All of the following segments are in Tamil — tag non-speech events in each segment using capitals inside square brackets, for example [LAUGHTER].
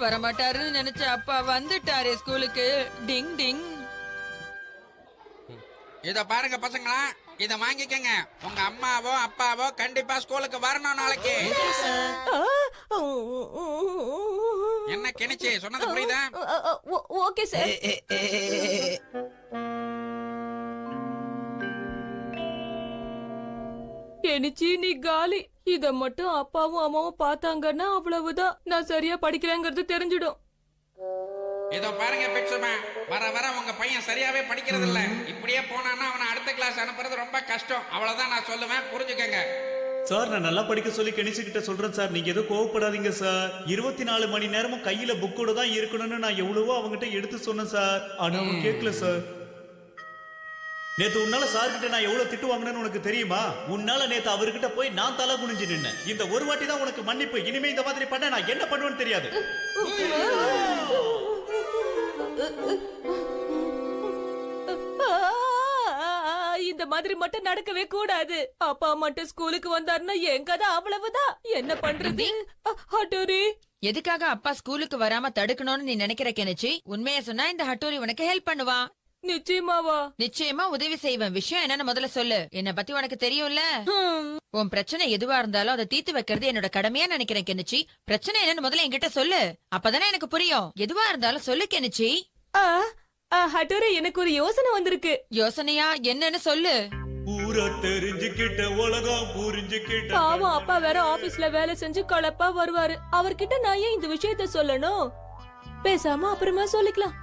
வரமாட்டாருன்னு நினைச்ச அப்பா வந்துட்டாரே ஸ்கூலுக்கு டிங் டிங் இத பாருங்க பசங்களா இத வாங்கிக்கங்க உங்க அம்மாவோ அப்பாவோ கண்டிப்பா ஸ்கூலுக்கு வரணும் நாளைக்கு என்ன கிணிச்சு சொன்னது புரியுதா ஓகே சார் கெனிச்சி நீ காலி. இத மட்டும் அப்பாவும் அம்மாவும் பார்த்தாங்கன்னா அவ்வளவுதான். நான் சரியா படிக்கிறேங்கிறது தெரிஞ்சிடும். இதோ பாருங்க பிட்சுமா வர வர உங்க பையன் சரியாவே படிக்கிறது இல்ல இப்படியே போனான்னா அவனை அடுத்த கிளாஸ் அனுப்புறது ரொம்ப கஷ்டம். அவ்வளவுதான் நான் சொல்லுவேன். புரிஞ்சுக்கங்க. சார் நான் நல்லா படிக்க சொல்லி கணிச்சுக்கிட்ட சொல்றேன் சார். நீங்க எதுவும் கோவப்படாதீங்க சார். இருபத்தி நாலு மணி நேரமும் கையில புக்கோட தான் இருக்கணும்னு நான் எவ்வளவோ அவங்ககிட்ட எடுத்து சொன்னேன் சார். ஆனா அவன் கேட்கல சார். நேத்து உன்னால சார் கிட்ட நான் எவ்வளவு திட்டு வாங்கினேன்னு உனக்கு தெரியுமா? உன்னால நேத்து அவர்கிட்ட போய் நான் தலை குனிஞ்சு நின்னேன். இந்த ஒரு வாட்டி தான் உனக்கு மன்னிப்பு. இனிமே இந்த மாதிரி பண்ண நான் என்ன பண்ணுவேன்னு தெரியாது. இந்த மாதிரி மட்டும் நடக்கவே கூடாது. அப்பா மட்டும் ஸ்கூலுக்கு வந்தாருன்னா என் கதை அவ்வளவுதான். என்ன பண்றது? ஹட்டோரி. எதுக்காக அப்பா ஸ்கூலுக்கு வராம தடுக்கணும்னு நீ நினைக்கிற கெனிச்சி? உண்மையை சொன்னா இந்த ஹட்டோரி உனக்கு ஹெல்ப் பண்ணுவான். நிச்சயமாவா? நிச்சயமா உதவி செய்வேன். விஷயம் என்னன்னு முதல்ல சொல்லு. என்ன பத்தி உனக்கு தெரியும்ல? உன் பிரச்சனை எதுவா இருந்தாலும் அதை தீர்த்து வைக்கிறது என்னோட கடமையா நினைக்கிறேன் கெனிச்சி பிரச்சனை என்னன்னு முதல்ல என்கிட்ட சொல்லு. அப்பதானே எனக்கு புரியும். எதுவா இருந்தாலும் சொல்லு கெனிச்சி ஹட்டோரி எனக்கு ஒரு யோசனை வந்திருக்கு. யோசனையா? என்னன்னு சொல்லு. ஊரை தெரிஞ்சுக்கிட்ட உலகம் புரிஞ்சுக்கிட்ட பாவம் அப்பா வேற ஆபீஸ்ல வேலை செஞ்சு களைப்பா வருவாரு. அவர்கிட்ட நான் ஏன் இந்த விஷயத்த சொல்லணும்? பேசாம அப்புறமா சொல்லிக்கலாம்.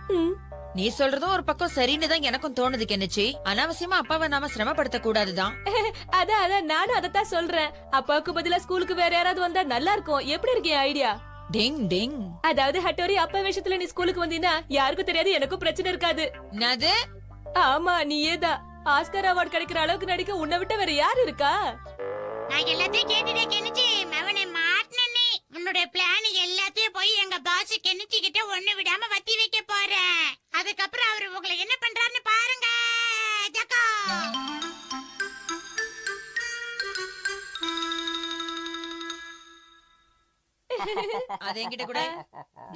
நீ சொல்றதும் ஒரு பக்கம் சரின்னு தான் எனக்கும் தோணுது கெனிச்சி அனாவசியமா அப்பாவை நாம சிரமப்படுத்த கூடாதுதான். [LAUGHS] அதான் அதான் நானும் அதத்தான் சொல்றேன். அப்பாவுக்கு பதிலா ஸ்கூலுக்கு வேற யாராவது வந்தா நல்லா இருக்கும். எப்படி இருக்கு என் ஐடியா டிங் டிங். அதாவது ஹட்டோரி அப்பா விஷயத்துல நீ ஸ்கூலுக்கு வந்தீங்கன்னா யாருக்கும் தெரியாது எனக்கும் பிரச்சனை இருக்காது. என்னது? ஆமா நீயேதான் ஆஸ்கர் அவார்ட் கிடைக்கிற அளவுக்கு நடிக்க உன்னை விட்ட வேற யாரு இருக்கா? நான் எல்லாத்தையும் கேட்டுட்டே கெனிச்சு அவனை மாட்டினே உன்னுடைய பிளான் எல்லாத்தையும் போய் எங்க பாஸ் கெனிச்சு கிட்ட ஒண்ணு விடாம வத்தி வைக்க போறேன். அதுக்கப்புறம் அவரு உங்களை என்ன பண்றாருன்னு பாருங்க. ஜக்கா. அது என்கிட்ட கூட.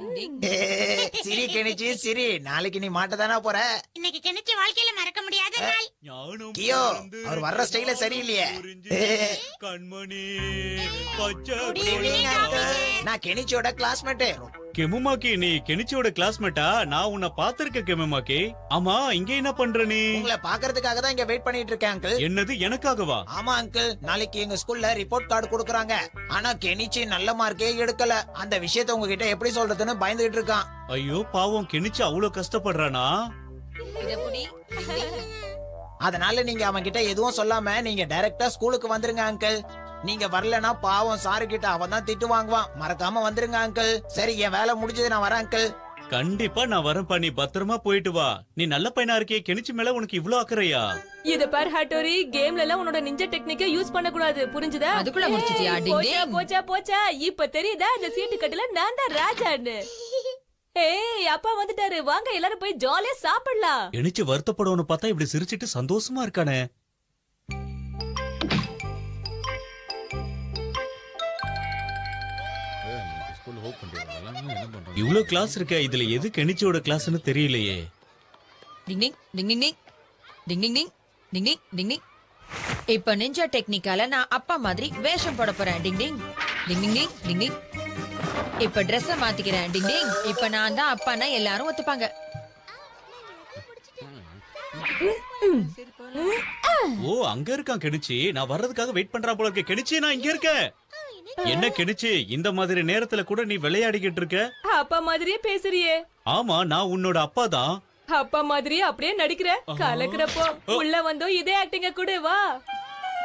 [LAUGHS] சிரி கணிச்சு சிரி. நாளைக்கு நீ மாட்டதானா போற இன்னைக்கு கெனிச்சு வாழ்க்கையில மறக்க முடியாத நாள் ஞானம் கியோ, அவர் வர்ற ஸ்டைலே சரியில்லையே. [LAUGHS] கண்மணி. நான் கெனிச்சியோட கிளாஸ்மேட்டு கெமுமாக்கி நீ கெனிச்சியோட கிளாஸ்மேட்டா நான் உன்னை பாத்திருக்க கெமுமாக்கி. ஆமா இங்க என்ன பண்ற நீ? உங்களை பாக்குறதுக்காக தான் இங்க வெயிட் பண்ணிட்டு இருக்கேன் அங்கிள் என்னது எனக்காகவா? ஆமா அங்கிள் நாளைக்கு எங்க ஸ்கூல்ல ரிப்போர்ட் கார்டு கொடுக்குறாங்க. ஆனா கெனிச்சி நல்ல மார்க்கே எடுக்கல. அந்த விஷயத்த உங்ககிட்ட எப்படி சொல்றதுன்னு பயந்துகிட்டு இருக்கான். ஐயோ பாவம் கெனிச்சு அவ்வளவு கஷ்டப்படுறானா? [LAUGHS] அதனால நீங்க அவன் கிட்ட எதுவும் சொல்லாம நீங்க டைரக்டா ஸ்கூலுக்கு வந்துருங்க அங்கிள் நீங்க வரலனா பாவம் சாரு கிட்ட அவன் தான் திட்டு வாங்குவான். மறக்காம வந்துருங்க அங்கிள் சரி என் வேலை முடிஞ்சது நான் வரேன் அங்கிள் கண்டிப்பா நான் வரேன் நீ பத்திரமா போயிட்டு வா. நீ நல்ல பையனா இருக்கே கெனிச்சு மேல உனக்கு இவ்ளோ அக்கறையா? இத பார் ஹட்டோரி கேம்ல எல்லாம் உன்னோட நிஞ்ச டெக்னிக்க யூஸ் பண்ண கூடாது புரிஞ்சுதா? அதுக்குள்ள முடிச்சிட்டியா? போச்சா போச்சா இப்ப தெரியுதா இந்த சீட்டு கட்டுல நான் தான் ராஜான்னு. ஏய் அப்பா வந்துட்டாரு. வாங்க எல்லாரும் போய் ஜாலியா சாப்பிடலாம். கெனிச்சு வருத்தப்படவனு பார்த்தா இப்படி சிரிச்சிட்டு சந்தோஷமா இருக்கானே. இவ்ளோ கிளாஸ் இருக்க இதுல எது கெனிச்சியோட கிளாஸ்னு தெரியலையே. டிங் டிங் டிங் டிங் டிங் டிங் டிங் டிங் டிங் டிங் டிங் இப்ப நிஞ்சா டெக்னிக்கால நான் அப்பா மாதிரி வேஷம் போட போறேன். டிங் டிங் டிங் டிங் டிங் டிங் இப்ப Dress-அ மாத்திக்கிறேன். டிங் டிங். இப்ப நான் தான் அப்பான்னா எல்லாரும் ஒத்துப்பாங்க. ஓ அங்க இருக்கான் கெனிச்சி நான் வர்றதுக்காக வெயிட் பண்றா போல இருக்க. கெனிச்சி நான் இங்க இருக்கேன் என்ன கெனிச்சி இந்த மாதிரி நேரத்துல கூட நீ விளையாடிக்கிட்டு இருக்க? அப்பா மாதிரியே பேசுறியே. ஆமா நான் உன்னோட அப்பா தான். அப்பா மாதிரியே அப்படியே நடிக்கிற. கலக்குறப்போ உள்ள வந்தோம் இதே ஆக்டிங்க கூட வா.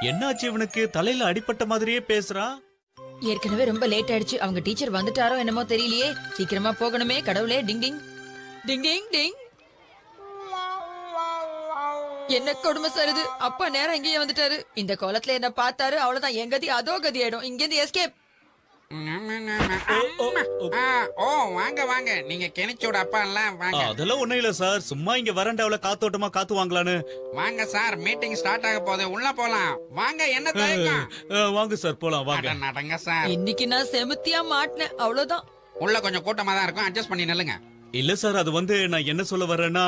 என்னாச்சு இவனுக்கு? தலையில அடிபட்ட மாதிரியே பேசுறான் ஏற்கனவே ரொம்ப லேட் ஆயிடுச்சு. அவங்க டீச்சர் வந்துட்டாரோ என்னமோ தெரியலையே. சீக்கிரமா போகணுமே கடவுளே. டிங் டிங். டிங் டிங் டிங். என்ன கொடுமை சருது அப்பா நேரம் இங்கேயே வந்துட்டாரு. இந்த கோலத்துல என்ன பார்த்தாரு. அவ்வளவுதான். என் கதி அதோ கதி ஆயிடும். இங்கேருந்து எஸ்கேப் வாங்க வாங்க. நீங்க கெனிச்சோட அப்பா எல்லாம் வாங்க அதெல்லாம் ஒண்ணும் இல்ல சார் சும்மா இங்க வரண்டாவில காத்தோட்டமா காத்து வாங்கலான்னு வாங்க சார். மீட்டிங் ஸ்டார்ட் ஆக போகுது. உள்ள போலாம். வாங்க என்ன தயக்கம்? அஹ், வாங்க சார் போலாம் வாங்க. அட, நடங்க சார். இன்னைக்கு நான் செமுத்தியா மாட்டினேன். அவ்வளவுதான். உள்ள கொஞ்சம் கூட்டமா தான் இருக்கும். அட்ஜஸ்ட் பண்ணி நில்லுங்க. இல்ல சார் அது வந்து நான் என்ன சொல்ல வர்றேன்னா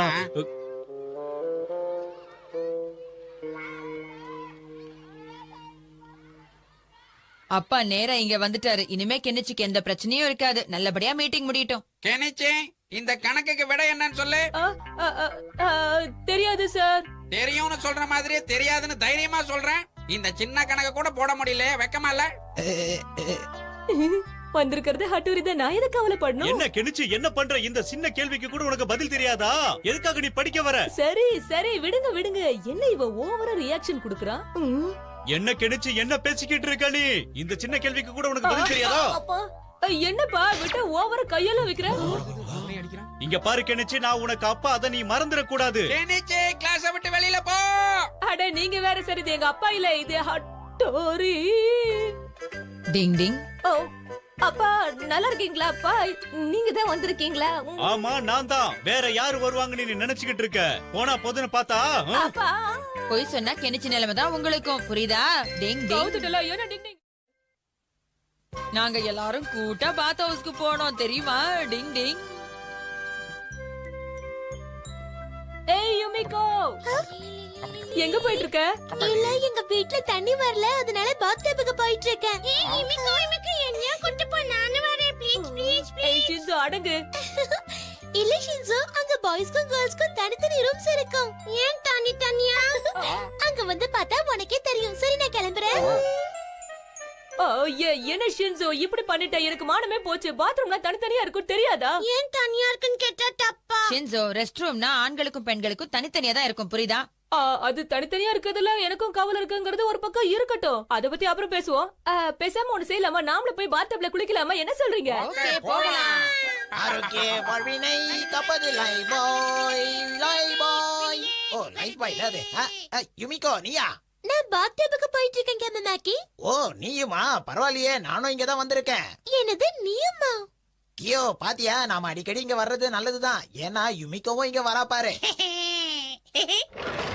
அப்பா நேரா இங்க வந்துட்டாரு. இனிமே கெனிச்சிக்கு எந்த பிரச்சனையும் இருக்காது. நல்லபடியா மீட்டிங் முடியட்டும். கெனிச்சி இந்த கணக்குக்கு விட என்னன்னு சொல்லு. ஆ, ஆ, ஆ, ஆ, தெரியாது சார். தெரியும்னு சொல்ற மாதிரியே தெரியாதுன்னு தைரியமா சொல்றேன். இந்த சின்ன கணக்கு கூட போட முடியல வெக்கமா இல்ல? [LAUGHS] வந்திருக்கிறது ஹட்டூரி தான். நான் எதுக்கு கவலைப்படணும்? என்ன கெனிச்சு என்ன பண்ற? இந்த சின்ன கேள்விக்கு கூட உனக்கு பதில் தெரியாதா? எதுக்காக நீ படிக்க வர? சரி சரி விடுங்க விடுங்க. என்ன இவ ஓவரா ரியாக்ஷன் குடுக்குறான். என்ன கெனிச்சு என்ன பேசிக்கிட்டு இருக்க நீ? இந்த சின்ன கேள்விக்கு கூட உனக்கு பதில் தெரியாதா? அப்பா அ, என்னப்பா விட்டு ஓவரா கையெல்லாம் வைக்கிற? இங்க பாரு கெனிச்சு நான் உனக்கு அப்பா அதை நீ மறந்துட கூடாது கெனிச்சி கிளாஸ விட்டு வெளியில போ. அட நீங்க வேற சரி இது எங்க அப்பா இல்ல இது ஹட்டோரி. டிங் டிங். ஓ அப்பா நல்லா இருக்கீங்களா அப்பா? நீங்க தான் வந்திருக்கீங்களா. ஆமா நான் தான். வேற யாரு வருவாங்கன்னு நீ நினைச்சுக்கிட்டு இருக்க? போனா போதுன்னு பார்த்தா? அப்பா பொய் சொன்னா கெனிச்சி நிலைமை தான் உங்களுக்கும். புரியுதா? டிங் டிங். நாங்க எல்லாரும் கூட்டா பாத் ஹவுஸ்க்கு போனோம் தெரியுமா? டிங் டிங். ஏய் யுமிகோ. எங்க போயிட்டு இருக்க இல்ல எங்க வீட்ல தண்ணி வரல அதனால பாத்டப்புக்கு போயிட்டு இருக்கேன் இமிக்கோ இமிக்கோ என்னைய கூட்டி போ? நானும் வரேன். ப்ளீஸ் ப்ளீஸ் ஏய் ஷின்சோ அடங்கு. [LAUGHS] இல்ல ஷின்சோ அங்க பாய்ஸ்க்கும் கேர்ள்ஸ்க்கும் தனித்தனி ரூம்ஸ் இருக்கும். ஏன் தனி தனியா? அங்க வந்து பார்த்தா உனக்கே தெரியும். சரி நான் கிளம்புறேன். என்ன ஷின்சோ இப்படி பண்ணிட்ட எனக்கு மானமே போச்சு. பாத்ரூம்ல தனித்தனியா இருக்கும் தெரியாதா? ஏன் தனியா இருக்குன்னு கேட்டா தப்பா? ஷின்சோ ரெஸ்ட் ரூம்னா ஆண்களுக்கும் பெண்களுக்கும் தனித்தனியா தான் இருக்கும். புரியுதா? அது தனித்தனியா இருக்கிறதுல எனக்கும் கவலை இருக்குங்கிறது ஒரு பக்கம் இருக்கட்டும். அத பத்தி அப்புறம் பேசுவோம். ஆ, பேசாம ஒண்ணு செய்யலாமா? நாமள போய் பாத்டப்ல குளிக்கலாமா? என்ன சொல்றீங்க? ஆரோக்கிய வாழ்வினை கப்பது லை பாய் லை பாய் ஓ லைஃப் பாய் அது யுமிகோ நீயா? நான் பாத்டப்புக்கு போயிட்டு இருக்கேன் கேமமாக்கி ஓ நீயுமா? பரவாயில்லையே நானும் இங்க தான் வந்திருக்கேன். என்னது நீயுமா கியோ பாத்தியா? நாம அடிக்கடி இங்க வர்றது நல்லதுதான். ஏன்னா யுமிகோவும் இங்க வரா பாரு. [LAUGHS]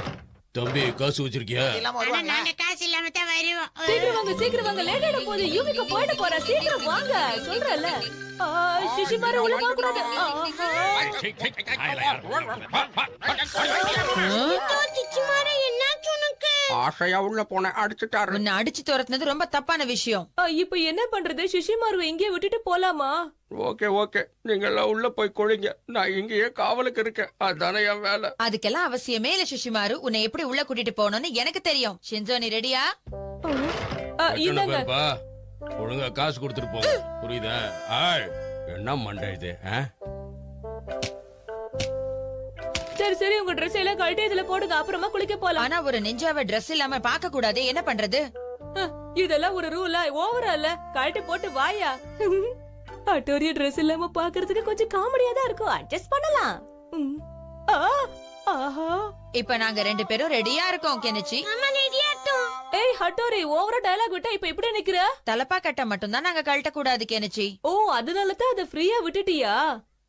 தம்பி காசு வச்சிருக்கியா வருவாங்க காசு இல்லாம தான் வருவோம் சீக்கிரம் வாங்க சீக்கிரம் வாங்க லேட் ஆயிட போகுது யூமிக்கு போயிட்டு போறா சீக்கிரம் வாங்க சொல்றல சிஷிமாரு உள்ள போக கூடாது ஆ, ஆ. ஆசையா உள்ள போன அடிச்சுட்டாரு. உன்னை அடிச்சு துரத்துனது ரொம்ப தப்பான விஷயம். இப்ப என்ன பண்றது? சிஷிமாரு இங்கே விட்டுட்டு போலாமா? Okay okay. நீங்க எல்லாம் உள்ள போய் கொழிங்க நான் இங்கேயே காவலுக்கு இருக்கேன். அதானே என் வேலை. அதுக்கெல்லாம் அவசியமே இல்ல சுஷிமாரு. உன்னை எப்படி உள்ள கூட்டிட்டு போகணும்னு எனக்கு தெரியும். ஷின்சோ நீ ரெடியா? பேர்ப்பா. ஒழுங்கா காசு கொடுத்துட்டு போங்க. புரியுதா? ஆய் என்ன மண்டை இது? சரி சரி உங்க ட்ரெஸ் எல்லாம் கழட்டி இதுல போடுங்க. அப்புறமா குளிக்க போலாம். ஆனா ஒரு நெஞ்சாவ Dress இல்லாம பார்க்க கூடாது. என்ன பண்றது? இதெல்லாம் ஒரு ரூலா ஓவரா இல்ல? கழட்டி போட்டு வாயா? அட்டோரிய ட்ரெஸ் இல்லாம பாக்குறதுக்கு கொஞ்சம் காமெடியா தான் இருக்கும். அட்ஜஸ்ட் பண்ணலாம். ம். ஆ, ஆஹா. இப்ப நாங்க ரெண்டு பேரும் ரெடியா இருக்கோம் கெனிச்சி. ஏய் ஹட்டோரி ஓவரா டயலாக் விட்டா இப்ப இப்படி நிக்கிற? தலப்பா கட்ட மட்டும்தான் நாங்க கழட்ட கூடாது கெனிச்சி. ஓ அதனால தான் அதை ஃப்ரீயா விட்டுட்டியா?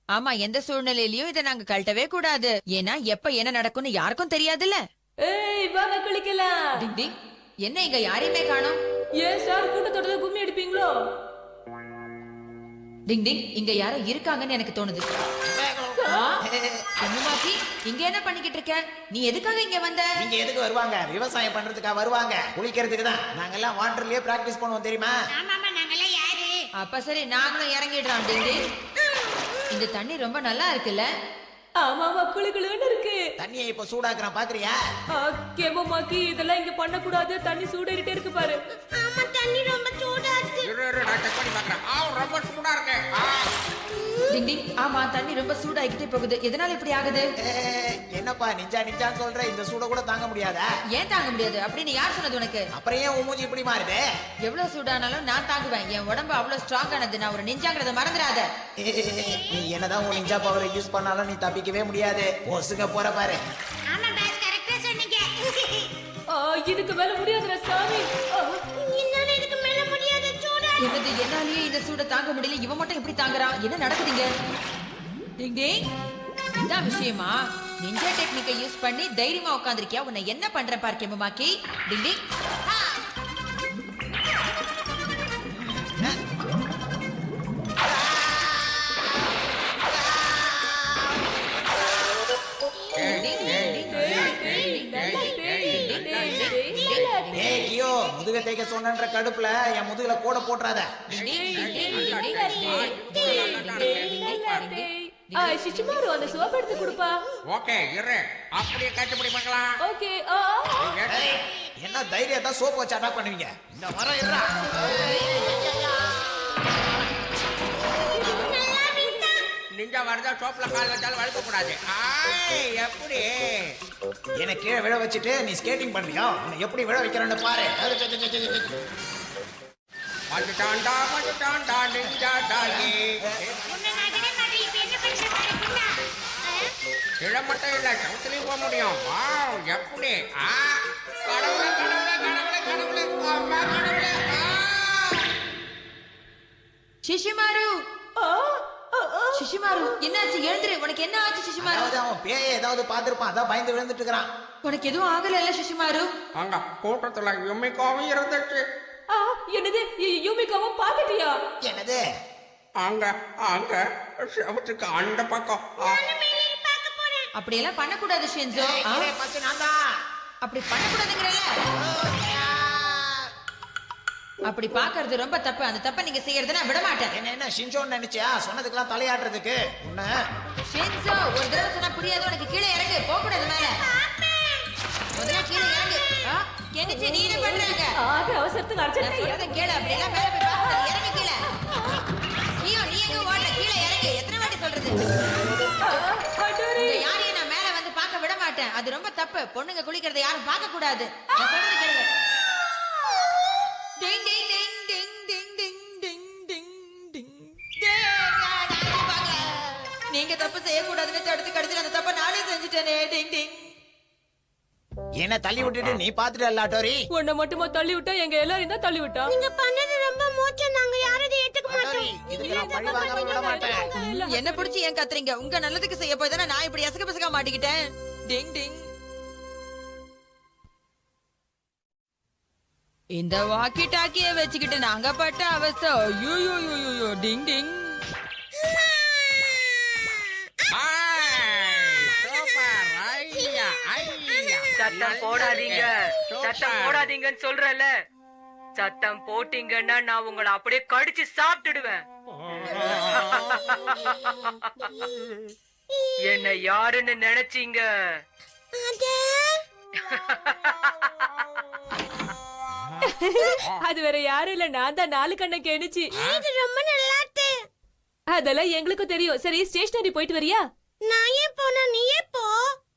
ஆமா எந்த சூழ்நிலையிலயும் இதை நாங்க கழட்டவே கூடாது. ஏன்னா எப்ப என்ன நடக்கும்னு யாருக்கும் தெரியாதுல்ல. ஏய் வாங்க குளிக்கலாம். டிங் டிங். என்ன இங்க யாரையுமே காணோம்? ஏன் சார் கூட்டத்தோட கும்மி அடிப்பீங்களோ? டிங் டிங். இங்க யாரோ இருக்காங்கன்னு எனக்கு தோணுது. பொண்ணுமாக்கி இங்க என்ன பண்ணிக்கிட்டு இருக்க? நீ எதுக்காக இங்க வந்த? நீங்க எதுக்கு வருவாங்க? விவசாயம் பண்றதுக்கா வருவாங்க. குளிக்கிறதுக்கு தான். நாங்கெல்லாம் வாட்டர்லயே பிராக்டிஸ் பண்ணுவோம் தெரியுமா? ஆமாமா யாரு? அப்ப சரி நாங்களும் இறங்கிடுறோம். டிங் டிங். இந்த தண்ணி ரொம்ப நல்லா இருக்குல்ல? ஆமாமா குளு குளுன்னு இருக்கு. தண்ணியை இப்ப சூடாக்குறான் பாக்குறியா? கேமமாக்கி இதெல்லாம் இங்க பண்ண கூடாது தண்ணி சூடேறிட்டே இருக்கு பாரு. ஆமா தண்ணி ரொம்ப சூடா இருக்கு. இரு, இரு, நான் செக் பண்ணி பாக்குறேன். ஆ ரொம்ப சூடா இருக்கு. டிங் டிங் ஆமா தண்ணி ரொம்ப சூடாகிட்டே போகுது. எதனால இப்படி ஆகுது? ஏ, என்னப்பா நிஞ்சா நிஞ்சான்னு சொல்ற இந்த சூட கூட தாங்க முடியாதா? ஏன் தாங்க முடியாது? அப்படின்னு யார் சொன்னது உனக்கு? அப்புறம் ஏன் உன் மூஞ்சி இப்படி மாறுது? எவ்வளவு சூடானாலும் நான் தாங்குவேன். என் உடம்பு அவ்வளவு ஸ்ட்ராங் ஆனது. நான் ஒரு நெஞ்சாங்கிறத மறந்துடாத. நீ என்னதான் உன் நிஞ்சா பவரை யூஸ் பண்ணாலும் நீ தப்பிக்கவே முடியாது. ஒசுங்க போற பாரு. ஆமா பாஸ் கரெக்டா சொன்னீங்க. ஆ, இதுக்கு மேல முடியாதுடா சாமி. என்னது என்னாலேயே இந்த சூட தாங்க முடியல. இவன் மட்டும் எப்படி தாங்குறான் என்ன நடக்குதுங்க? டிங் டிங். இதான் விஷயமா? நிஞ்சா டெக்னிக்கை யூஸ் பண்ணி தைரியமா உட்காந்துருக்கியா உன்னை என்ன பண்ற பார்க்கேமாக்கி டிங். தேய்க்க சொன்னன்ற கடுப்புல என் முதுகுல கூட போட்டுறாத. ஆ, சிச்சுமாரு அந்த சோப் எடுத்து கொடுப்பா. ஓகே இரு. அப்படியே கட்டுப்படி பார்க்கலாம் ஓகே என்ன தைரியத்தை சோப்பு வச்சு அட்டாக் பண்ணுவீங்க? இந்த வர இருடா வருதோ டோப்பில் கால் வச்சாலும் வளர்க்கக்கூடாது ஆய் எப்படி? என்னை கீழே விழ வச்சுட்டு நீ ஸ்கேட்டிங் பண்ணுறியா உன்னை எப்படி விழ வைக்கிறேன்னு பாரு. வந்துட்டான்டா வந்துட்டான்டா நெஞ்சாட்டாகி. மட்டும் இல்லை சவுத்துலேயும் போக முடியும். ஆ? கடவுளே கடவுளே கடவுளே கடவுளே. சிஷிமாரு? என்னாச்சு? எழுந்துரு. உனக்கு என்ன ஆச்சு சிஷிமாரு? அதாவது அவன் பேய ஏதாவது பார்த்திருப்பான். அதான் பயந்து விழுந்துட்டு இருக்கிறான் உனக்கு எதுவும் ஆகல சிஷிமாரு? அங்க கூட்டத்துல யுமிக்காவும் இருந்துச்சு. ஆ, என்னது? யூமிகாவும் பாத்துட்டியா என்னது? அங்க அங்க செவத்துக்கு அந்த பக்கம். ஆ, அப்படியெல்லாம் பண்ணக்கூடாது ஷென்சோ. அப்படி பண்ணக்கூடாதுங்கிறல அப்படி பாக்குறது ரொம்ப தப்பு. அந்த தப்பை நீங்க செய்யறத நான் விட மாட்டேன் என்ன என்ன ஷின்சோன்னு நினைச்சியா? சொன்னதுக்கெல்லாம் தலையாட்டுறதுக்கு. உன்னை. ஷென்சோ ஒரு தடவை சொன்னா புரியாது. உனக்கு கீழே இறங்கு. போக கூடாது மேல. முதல்ல கீழே இறங்கு. ஆ, கெனிச்சி நீ என்ன பண்றாங்க ஆக அவசரத்துக்கு அர்ஜென்ட் சொல்றத கேளு. அப்படி எல்லாம் மேல போய் பார்க்கக்கூடாது இறங்கு கீழே. நீயோ நீ எங்க ஓடல? கீழே இறங்கு. எத்தனை வாட்டி சொல்றது? யாரையும் நான் மேல வந்து பார்க்க விட மாட்டேன். அது ரொம்ப தப்பு. பொண்ணுங்க குளிக்கிறத யாரும் பார்க்க கூடாது நான் சொல்றது கேளுங்க நீங்க தப்பு செய்யக்கூடாதுன்னு தடுத்து கடைசியில் அந்த தப்பை நானே செஞ்சுட்டேனே. டிங் டிங். என்ன தள்ளி விட்டுட்டு நீ பாத்துட்டு அல்லாட்டோரி உன்னை மட்டுமா தள்ளி விட்டா? எங்க எல்லாரையும் தான் தள்ளி விட்டா? நீங்க பண்ணது ரொம்ப மோசம் நாங்க யாரும் இதை ஏத்துக்க மாட்டேன். என்ன பிடிச்சி ஏன் கத்துறீங்க? உங்க நல்லதுக்கு செய்ய போய் தானே நான் இப்படி அசக பசகா மாட்டிக்கிட்டேன். டிங் டிங். இந்த வாக்கி டாக்கிய வச்சுக்கிட்டு நாங்க பட்ட அவஸ்தை. ஐயோ டிங் டிங் ஆய், சூப்பர் ஐயா ஐயா சத்தம் போடாதீங்க. சத்தம். போடாதீங்கன்னு சொல்றல சத்தம் போட்டீங்கன்னா நான் உங்களை அப்படியே கடிச்சு சாப்பிட்டுடுவேன். [LAUGHS] என்ன யாருன்னு நினைச்சீங்க? [LAUGHS] அது வேற யாரும் இல்ல. நான் தான் நாலு கண்ணை கெணிச்சு ரொம்ப நல்லா அதெல்லாம் எங்களுக்கும் தெரியும். சரி ஸ்டேஷனரி போயிட்டு வரியா நான் ஏன் போனா நீயே போ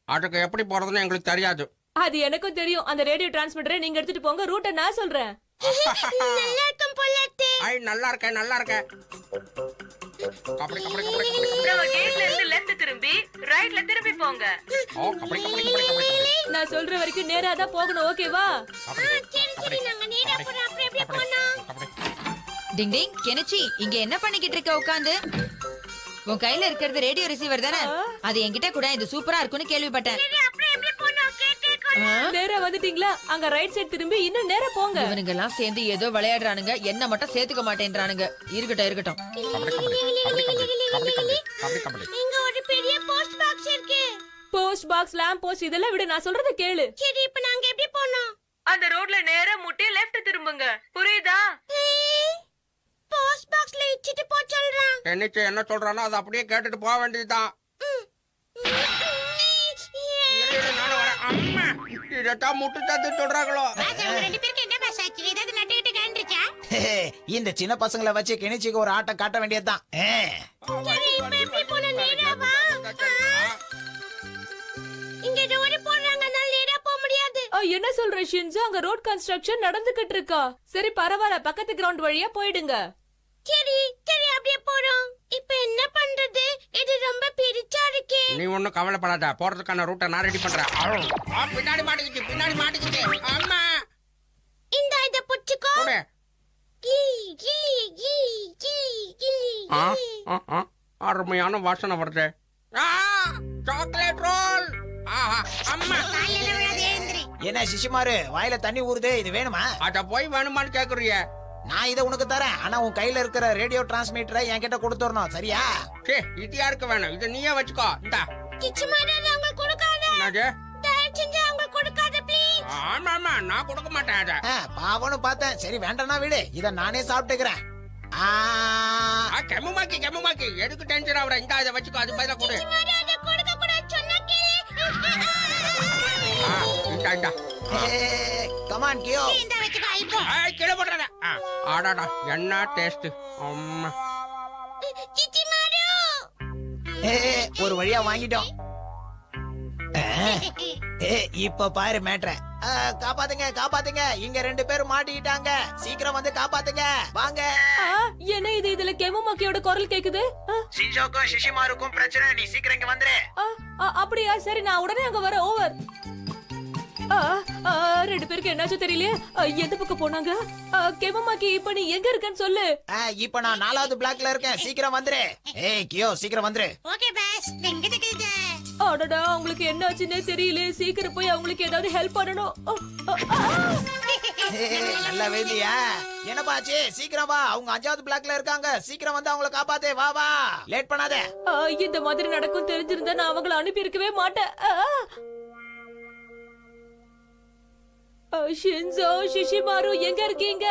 அதுக்கு எப்படி போறதுன்னு எங்களுக்கு தெரியாது. அது எனக்கும் தெரியும். அந்த ரேடியோ டிரான்ஸ்மிட்டரை நீங்க எடுத்துட்டு போங்க. ரூட்டை நான் சொல்றேன். நல்லா இருக்கும் போல. ஐ நல்லா இருக்கேன் நல்லா இருக்கேன் கபடி கபடி கபடி. கபடி கபடி நம்ம கேட்ல இருந்து லெஃப்ட் திரும்பி ரைட்ல திரும்பி போங்க. ஓ கபடி கபடி கபடி நான் சொல்ற வரைக்கும் நேரா தான் போகணும். ஓகேவா சரி சரி. நாங்க நேரா போறோம். அப்புறம் எப்படி கபடி. டிங் டிங். கெனிச்சி இங்க என்ன பண்ணிக்கிட்டு இருக்க உட்காந்து? உன் கையில இருக்கிறது ரேடியோ ரிசீவர் தானே? அது என்கிட்ட கூட இது சூப்பரா இருக்கும்னு கேள்விப்பட்டேன். நேரா வந்துட்டீங்களா? அங்க ரைட் சைடு திரும்பி இன்னும் நேரா போங்க. இவனுங்க எல்லாம் சேர்ந்து ஏதோ விளையாடுறானுங்க. என்ன மட்டும் சேர்த்துக்க மாட்டேன்றானுங்க. இருக்கட்டும் இருக்கட்டும். இங்க ஒரு பெரிய போஸ்ட் பாக்ஸ் இருக்கு. போஸ்ட் பாக்ஸ் லேம்ப் போஸ்ட் இதெல்லாம் விட நான் சொல்றத கேளு. சரி இப்ப நாங்க எப்படி போனோம்? அந்த ரோட்ல நேரா முட்டி லெஃப்ட் திரும்புங்க. புரியுதா? போஸ்ட் பாக்ஸ் என்னச்சு என்ன சொல்றானோ அதை அப்படியே கேட்டுட்டு போக வேண்டியதுதான். அம்மா இதைத்தான் முட்டு தத்து சொல்றாங்களோ? [LAUGHS] இந்த சின்ன பசங்களை வச்சு கிணிச்சிக்கு ஒரு ஆட்டம் காட்ட வேண்டியதுதான். என்ன சொல்ற ஷின்சு அங்க ரோட் கன்ஸ்ட்ரக்ஷன் நடந்துகிட்டு இருக்கா. சரி பரவாயில்ல. பக்கத்து கிரவுண்ட் வழியா போயிடுங்க. சரி. போறோம். இப்ப என்ன பண்றது? இது ரொம்ப பெருசா இருக்கே. நீ ஒண்ணும் கவலைப்படாத. போறதுக்கான ரூட்டை நான் ரெடி பண்றேன். பின்னாடி மாட்டிக்கிச்சு பின்னாடி மாட்டிக்கிச்சு. அம்மா. இந்த இத புடிச்சுக்கோ. போடு. கீ கீ கீ கீ கீ ஆ, ஆ, ஆ, அருமையான வாசனை வருது. ஆ, சாக்லேட் ரோல் ஆஹா, அம்மா. என்ன சிசுமாரு வாயில தண்ணி ஊறுது இது வேணுமா? அத போய் வேணுமான்னு கேக்குறிய. நான் இதை உனக்கு தரேன். ஆனா உன் கையில இருக்கிற ரேடியோ டிரான்ஸ்மிட்டரை என்கிட்ட கொடுத்துடணும் சரியா? சே இது வேணும். இதை நீயே வச்சுக்கோ. ஆமா நான் கொடுக்க மாட்டேன் அதை. பார்த்தேன். சரி வேண்டாம்னா விடு. இதை நானே சாப்பிட்டுக்கிறேன். கெமுமாக்கி கெமுமாக்கி எதுக்கு டென்ஷன் ஆகுற இந்த அதை வச்சுக்கோ. அது பதிலாக கொடு கமான் கியோ இப்போ ஏய், கீழே போடுறத ஆ, ஆடாடா என்ன டேஸ்ட் அம்மா. சிச்சி மாரு ஏ, ஒரு வழியா வாங்கிட்டோம். இப்ப பாரு மேட்ர. காப்பாத்துங்க காப்பாத்துங்க. இங்க ரெண்டு பேரும் மாட்டிக்கிட்டாங்க. சீக்கிரம் வந்து காப்பாத்துங்க. வாங்க. என்ன இது? இதுல கெமமாக்கியோட குரல் கேக்குது? ஆ, சின்சோக்கும் சிஷிமாருக்கும் பிரச்சனை. நீ சீக்கிரம் இங்க வந்துரு. அப்படியா? சரி நான் உடனே அங்க வரேன். ஓவர் ரெண்டு பேருக்கு என்னாச்சு தெரியலையே? ஆ, எந்த பக்கம் போனாங்க? கெமமாக்கி இப்ப நீ எங்க இருக்கன்னு சொல்லு. இப்ப நான் நாலாவது பிளாக்ல இருக்கேன். சீக்கிரம் வந்துரு. ஏய் கியோ சீக்கிரம் வந்துரு. ஓகே பாஸ் எங்க இருக்குது அடடா அவங்களுக்கு என்ன ஆச்சுன்னே தெரியல சீக்கிரம் போய் அவங்களுக்கு ஏதாவது ஹெல்ப் பண்ணணும். ஏய், நல்லா வேண்டியா என்னப்பாச்சு சீக்கிரம் வா. அவங்க அஞ்சாவது பிளாக்ல இருக்காங்க. சீக்கிரம் வந்து அவங்கள காப்பாத்தே. வா வா. லேட் பண்ணாத. இந்த மாதிரி நடக்கும் தெரிஞ்சிருந்தா நான் அவங்கள அனுப்பி இருக்கவே மாட்டேன் ஷின்சோ ஷிஷிமாரு எங்க இருக்கீங்க?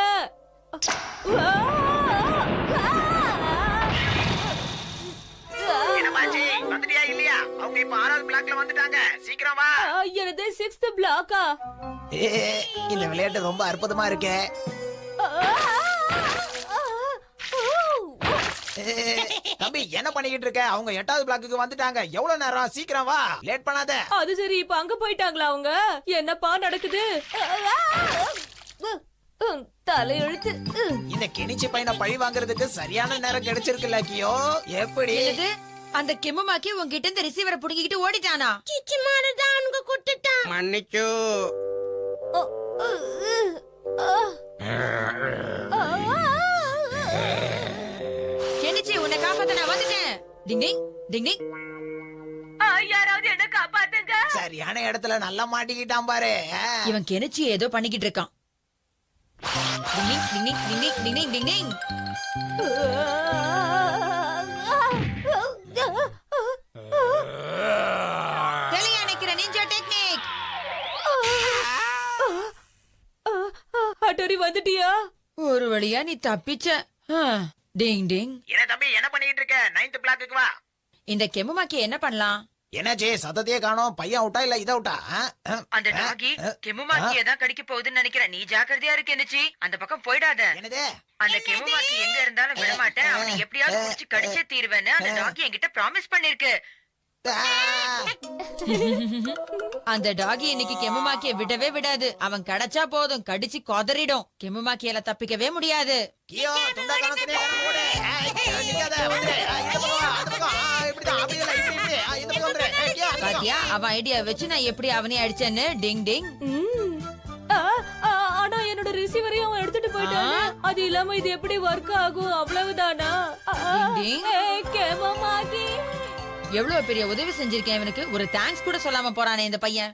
இல்லையா? அவங்க இப்ப ஆறாவது பிளாக்ல வந்துட்டாங்க. சீக்கிரம் வா. எனது சிக்ஸ்த் பிளாக்கா ஏய், இந்த விளையாட்டு ரொம்ப அற்புதமா இருக்கே. தம்பி என்ன பண்ணிக்கிட்டு இருக்க? அவங்க எட்டாவது பிளாக்குக்கு வந்துட்டாங்க. எவ்வளவு நேரம்? சீக்கிரம் வா. லேட் பண்ணாத. அது சரி இப்ப அங்க போயிட்டாங்களா அவங்க? என்னப்பா நடக்குது? தலையெழுத்து. இந்த கெனிச்சி பையனை பழி வாங்குறதுக்கு சரியான நேரம் கிடைச்சிருக்குல்ல கியோ. எப்படி? அந்த கெம்முமாக்கி உங்ககிட்ட இந்த ரிசீவரை புடுங்கிக்கிட்டு ஓடிட்டானா? சிச்சி மாரு தான் உனக்கு குட்டுட்டான் மன்னிச்சு டிங்டிங் டிங்டிங் யாராவது என்ன சரியான இடத்துல நல்லா மாட்டிக்கிட்டான் பாரு இவன் கெனிச்சி ஏதோ பண்ணிக்கிட்டு இருக்கான் டிங்டிங் டிங்டிங் டிங்டிங் டிங்டிங் டிங்டிங் ஒரு வழியா நீ தப்பிச்ச டிங் டிங் வா இந்த கெம்முமாக்கி என்ன பண்ணலாம்? என்னாச்சு சத்தத்தையே காணோம். பையன் அவுட்டா இல்ல இத அவுட்டா? அந்த டாகி கெமுமாக்கியை தான் கடிக்க போகுதுன்னு நினைக்கிறேன். நீ ஜாக்கிரதையா இருக்கு என்னச்சி அந்த பக்கம் போயிடாத. என்னது? அந்த கெமுமாக்கி எங்க இருந்தாலும் விடமாட்டேன் அவனை எப்படியாவது புடிச்சு கடிச்சே தீருவேன்னு அந்த டாகி என்கிட்ட ப்ராமிஸ் பண்ணிருக்கு. அந்த டாகி இன்னைக்கு கெமுமாக்கிய விடவே விடாது. அவன் கிடைச்சா போதும். கடிச்சு கொதறிடும். கெமுமாக்கியால தப்பிக்கவே முடியாது. பாத்தியா அவன் ஐடியா வச்சு நான் எப்படி அவனே அடிச்சேன்னு? டிங் டிங். ஆனா என்னோட ரிசீவரையும் அவன் எடுத்துட்டு போயிட்டான். அது இல்லாம இது எப்படி ஒர்க் ஆகும்? அவ்வளவுதானா? கேமமாக்கி. எவ்வளவு பெரிய உதவி செஞ்சிருக்கேன் இவனுக்கு? ஒரு தேங்க்ஸ் கூட சொல்லாம போறானே இந்த பையன்.